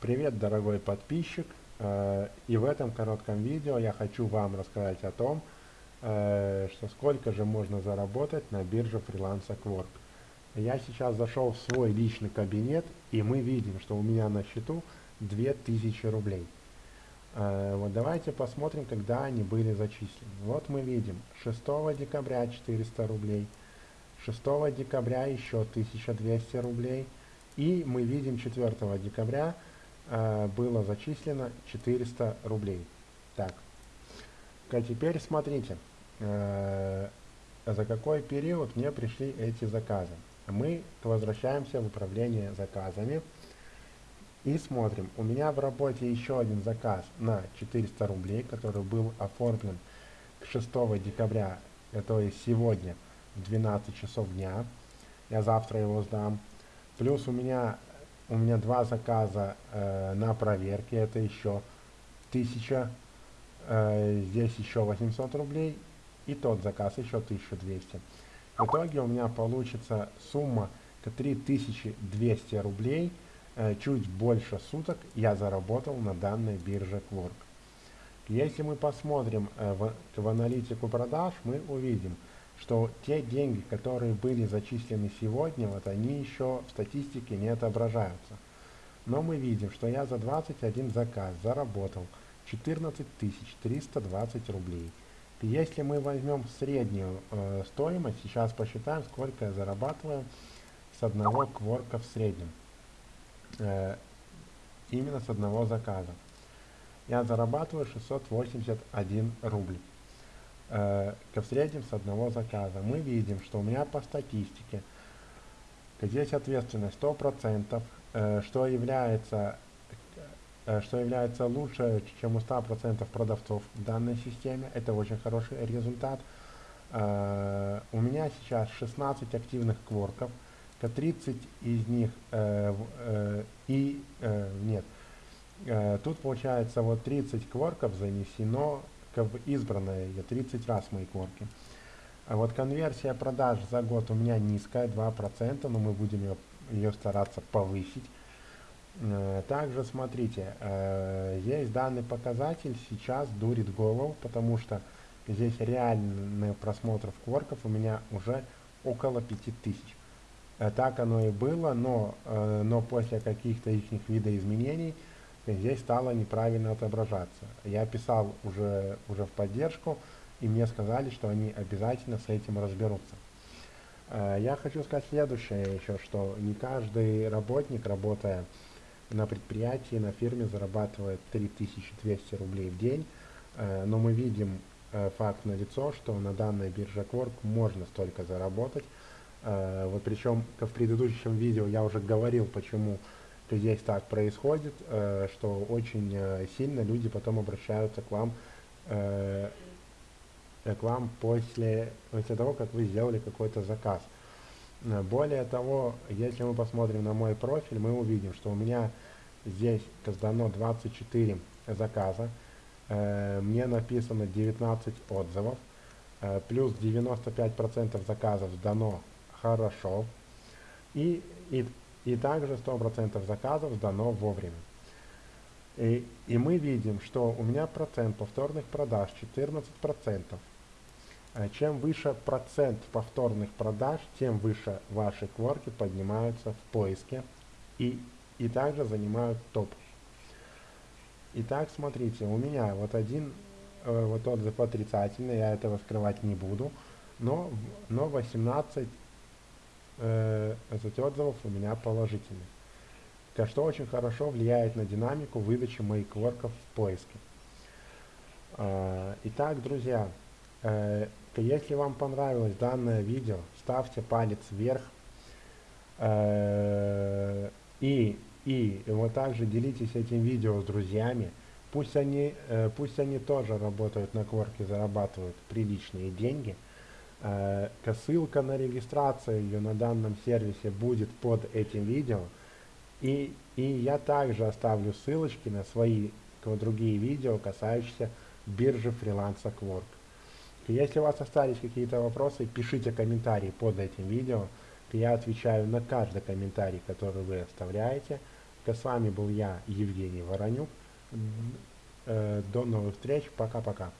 Привет, дорогой подписчик! Э, и в этом коротком видео я хочу вам рассказать о том, э, что сколько же можно заработать на бирже фриланса Quark. Я сейчас зашел в свой личный кабинет, и мы видим, что у меня на счету 2000 рублей. Э, вот давайте посмотрим, когда они были зачислены. Вот мы видим 6 декабря 400 рублей, 6 декабря еще 1200 рублей, и мы видим 4 декабря э, было зачислено 400 рублей. Так, а теперь смотрите, э, за какой период мне пришли эти заказы. Мы возвращаемся в управление заказами и смотрим. У меня в работе еще один заказ на 400 рублей, который был оформлен 6 декабря, то есть сегодня в 12 часов дня. Я завтра его сдам. Плюс у меня у меня два заказа э, на проверке, это еще 1000, э, здесь еще 800 рублей, и тот заказ еще 1200. В итоге у меня получится сумма 3200 рублей, э, чуть больше суток я заработал на данной бирже Quark. Если мы посмотрим э, в, в аналитику продаж, мы увидим, что те деньги, которые были зачислены сегодня, вот они еще в статистике не отображаются. Но мы видим, что я за 21 заказ заработал 14 320 рублей. Если мы возьмем среднюю э, стоимость, сейчас посчитаем, сколько я зарабатываю с одного кворка в среднем. Э, именно с одного заказа. Я зарабатываю 681 рубль э, в среднем с одного заказа. Мы видим, что у меня по статистике здесь ответственность 100%, э, что является э, что является лучше, чем у 100% продавцов в данной системе. Это очень хороший результат. Э, у меня сейчас 16 активных кворков, 30 из них э, и нет. Тут получается вот 30 кворков занесено как бы избранная я 30 раз мои корки. А вот конверсия продаж за год у меня низкая, 2%, но мы будем ее, ее стараться повысить. Э, также смотрите, э, есть данный показатель, сейчас дурит голову, потому что здесь реальный просмотров кворков у меня уже около 5000. Э, так оно и было, но, но после каких-то их видоизменений здесь стало неправильно отображаться. Я писал уже, уже в поддержку, и мне сказали, что они обязательно с этим разберутся. Э, я хочу сказать следующее еще, что не каждый работник, работая на предприятии, на фирме, зарабатывает 3200 рублей в день, э, но мы видим э, факт на лицо, что на данной бирже Quark можно столько заработать. Вот причем в предыдущем видео я уже говорил, почему то здесь так происходит, э, что очень э, сильно люди потом обращаются к вам, э, к вам после, после того, как вы сделали какой-то заказ. Более того, если мы посмотрим на мой профиль, мы увидим, что у меня здесь сдано 24 заказа, мне написано 19 отзывов, плюс 95% заказов сдано хорошо, и, и и также 100% заказов сдано вовремя. И, и мы видим, что у меня процент повторных продаж 14%. А чем выше процент повторных продаж, тем выше ваши кворки поднимаются в поиске и, и также занимают топ. Итак, смотрите, у меня вот один э, вот отзыв отрицательный, я этого скрывать не буду, но, но 18 э, отзывов у меня положительных, что очень хорошо влияет на динамику выдачи моих кворков в поиске. Э, итак, друзья, э, если вам понравилось данное видео, ставьте палец вверх э, и, и вот также делитесь этим видео с друзьями. Пусть они, пусть они тоже работают на кворке, зарабатывают приличные деньги – ссылка на регистрацию на данном сервисе будет под этим видео. И, и я также оставлю ссылочки на свои другие видео, касающиеся биржи фриланса Quark. Если у вас остались какие-то вопросы, пишите комментарии под этим видео. Я отвечаю на каждый комментарий, который вы оставляете. с вами был я, Евгений Воронюк. Э, До новых встреч. Пока-пока.